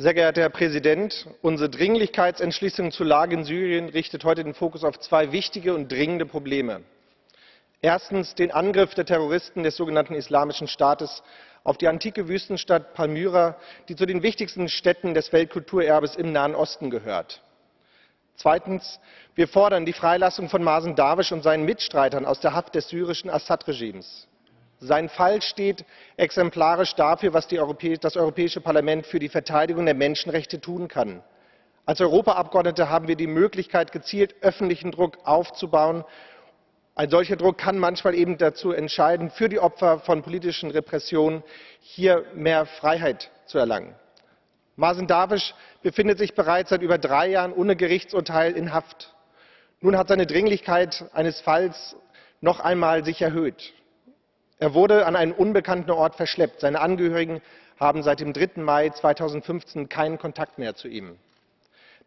Sehr geehrter Herr Präsident! Unsere Dringlichkeitsentschließung zur Lage in Syrien richtet heute den Fokus auf zwei wichtige und dringende Probleme. Erstens den Angriff der Terroristen des sogenannten Islamischen Staates auf die antike Wüstenstadt Palmyra, die zu den wichtigsten Städten des Weltkulturerbes im Nahen Osten gehört. Zweitens Wir fordern die Freilassung von Masen Darwish und seinen Mitstreitern aus der Haft des syrischen Assad-Regimes. Sein Fall steht exemplarisch dafür, was das Europäische Parlament für die Verteidigung der Menschenrechte tun kann. Als Europaabgeordnete haben wir die Möglichkeit, gezielt öffentlichen Druck aufzubauen. Ein solcher Druck kann manchmal eben dazu entscheiden, für die Opfer von politischen Repressionen hier mehr Freiheit zu erlangen. Masen Darwish befindet sich bereits seit über drei Jahren ohne Gerichtsurteil in Haft. Nun hat seine Dringlichkeit eines Falls noch einmal sich erhöht. Er wurde an einen unbekannten Ort verschleppt. Seine Angehörigen haben seit dem 3. Mai 2015 keinen Kontakt mehr zu ihm.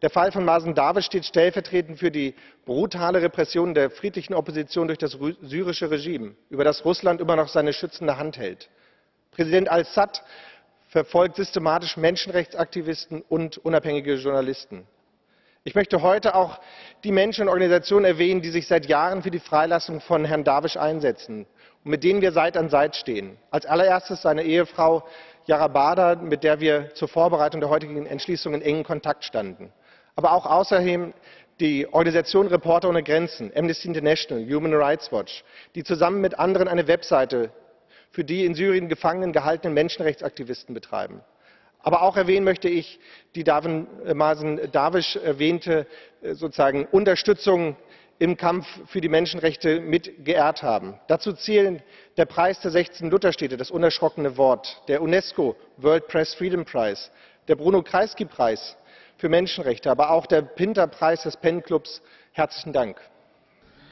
Der Fall von Masen Darwish steht stellvertretend für die brutale Repression der friedlichen Opposition durch das syrische Regime, über das Russland immer noch seine schützende Hand hält. Präsident al-Assad verfolgt systematisch Menschenrechtsaktivisten und unabhängige Journalisten. Ich möchte heute auch die Menschen und Organisationen erwähnen, die sich seit Jahren für die Freilassung von Herrn Darwish einsetzen und mit denen wir Seite an Seite stehen. Als allererstes seine Ehefrau Yara Bada, mit der wir zur Vorbereitung der heutigen Entschließung in engem Kontakt standen. Aber auch außerdem die Organisation Reporter ohne Grenzen, Amnesty International, Human Rights Watch, die zusammen mit anderen eine Webseite für die in Syrien gefangen gehaltenen Menschenrechtsaktivisten betreiben. Aber auch erwähnen möchte ich die Davin Masen Darwish erwähnte sozusagen Unterstützung im Kampf für die Menschenrechte mit geehrt haben. Dazu zählen der Preis der 16 Lutherstädte, das unerschrockene Wort, der UNESCO World Press Freedom Prize, der Bruno Kreisky Preis für Menschenrechte, aber auch der Pinter Preis des PEN Clubs. Herzlichen Dank.